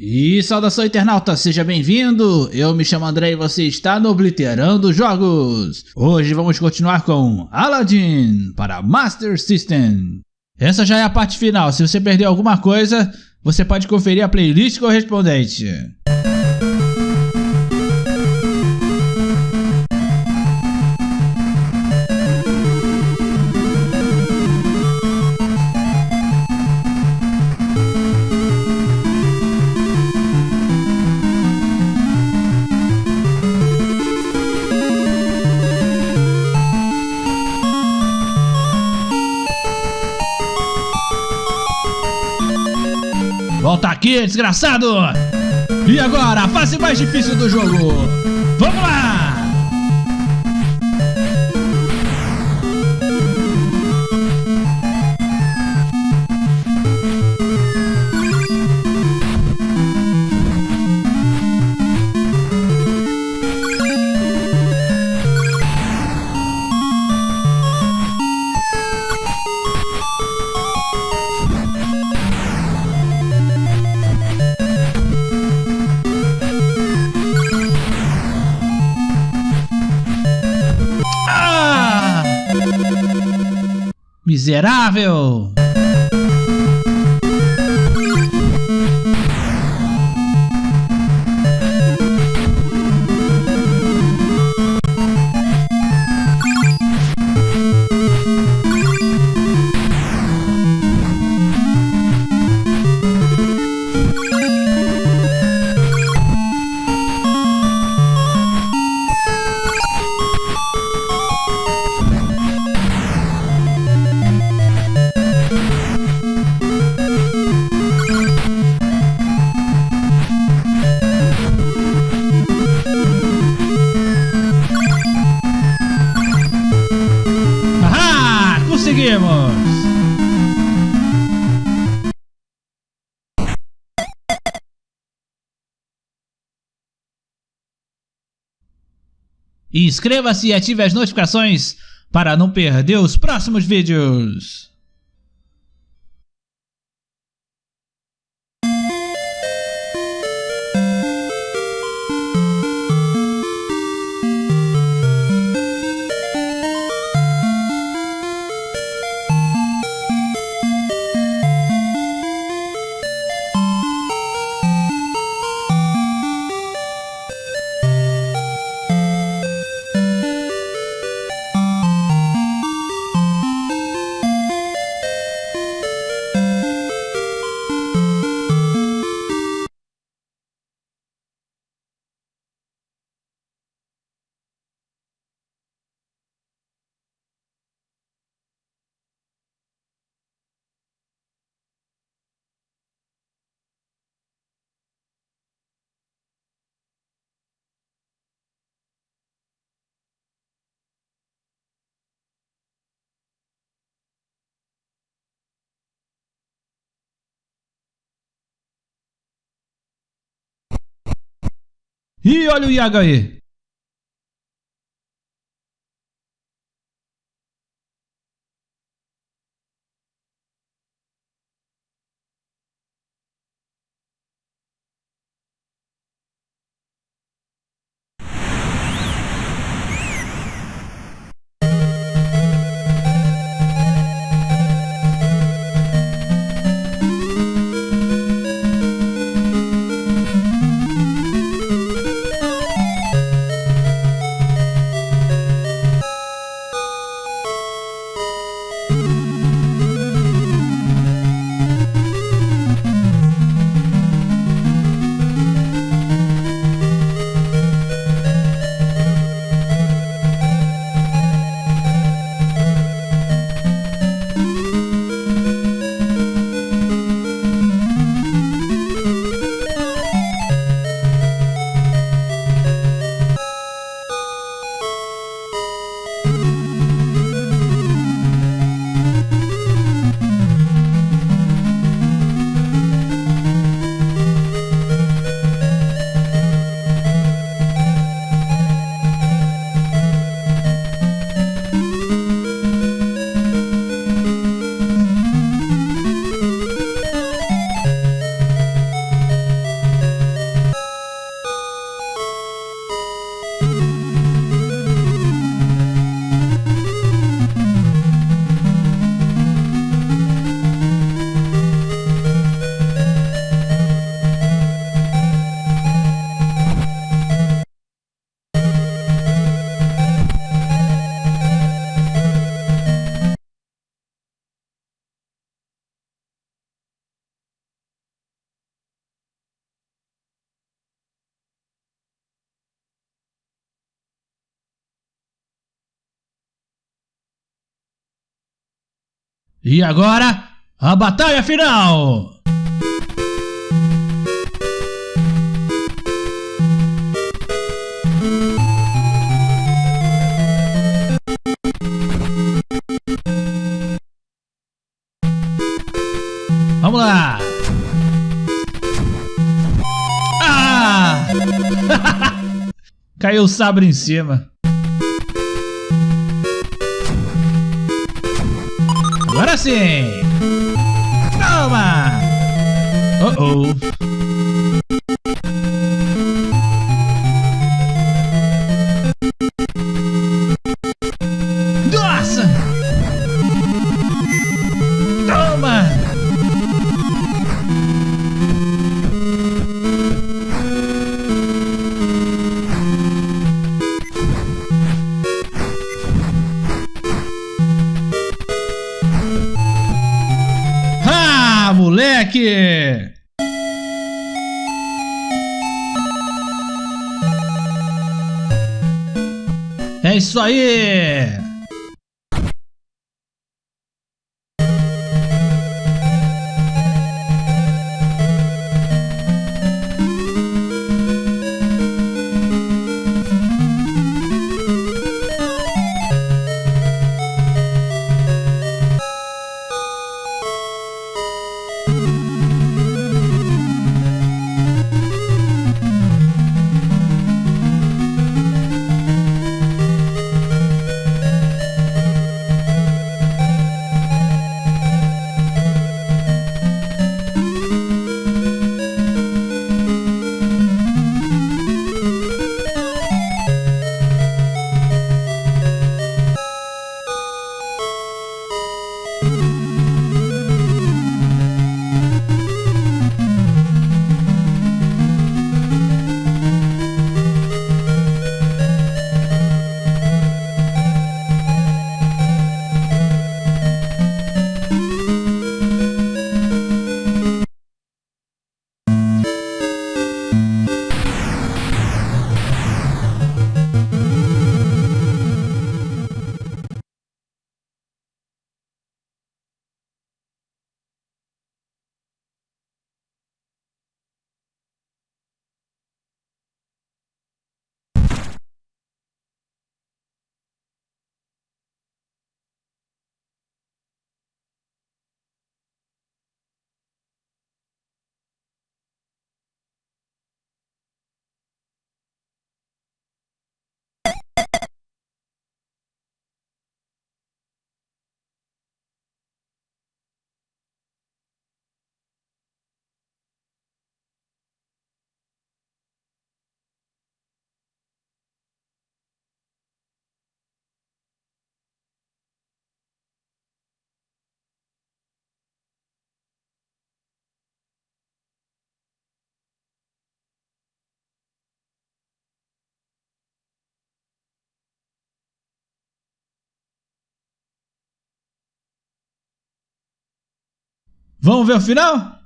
E saudação internauta, seja bem-vindo! Eu me chamo André e você está no Obliterando Jogos! Hoje vamos continuar com Aladdin para Master System. Essa já é a parte final, se você perdeu alguma coisa, você pode conferir a playlist correspondente. Desgraçado! E agora, a fase mais difícil do jogo. Vamos lá! Miserável! Inscreva-se e ative as notificações para não perder os próximos vídeos. E olha o Iago E agora, a batalha final! Vamos lá! Ah! Caiu o sabre em cima. Ahora sí. Toma. Uh oh. Moleque! É isso aí! Vamos ver o final?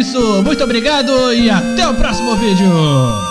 Isso, muito obrigado e até o próximo vídeo.